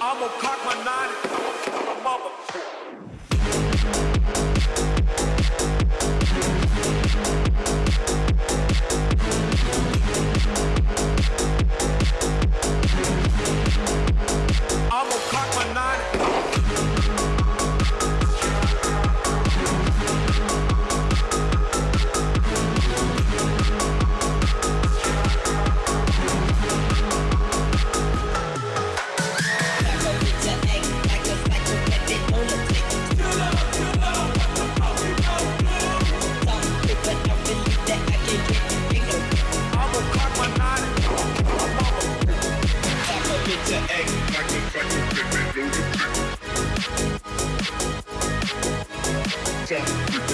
I'ma cock my nine. I'ma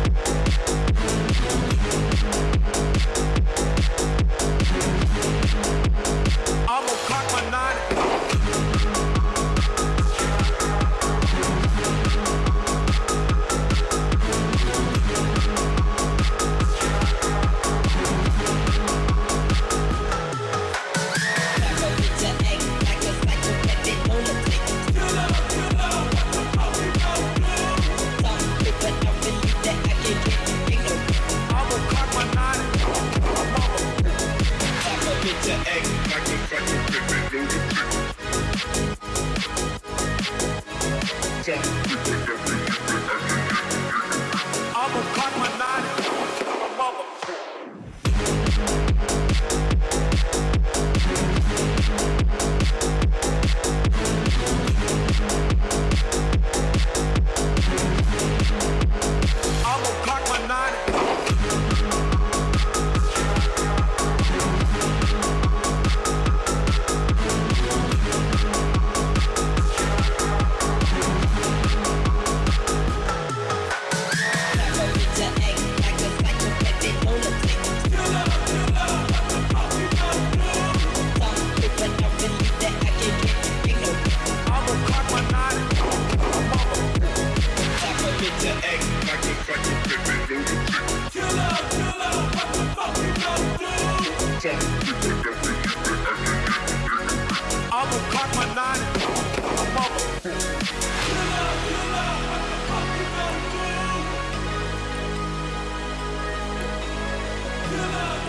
The egg. Jump.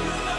Bye.